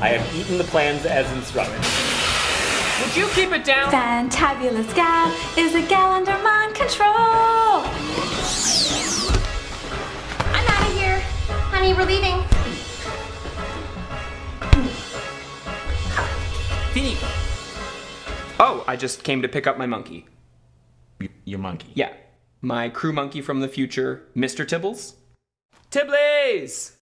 I have eaten the plans as instructed. Would you keep it down? Fantabulous gal is a gal under my control. I'm out of here. Honey, we're leaving. Vinny. Oh, I just came to pick up my monkey. Y- your monkey. Yeah, my crew monkey from the future, Mr. Tibbles. Tibbles!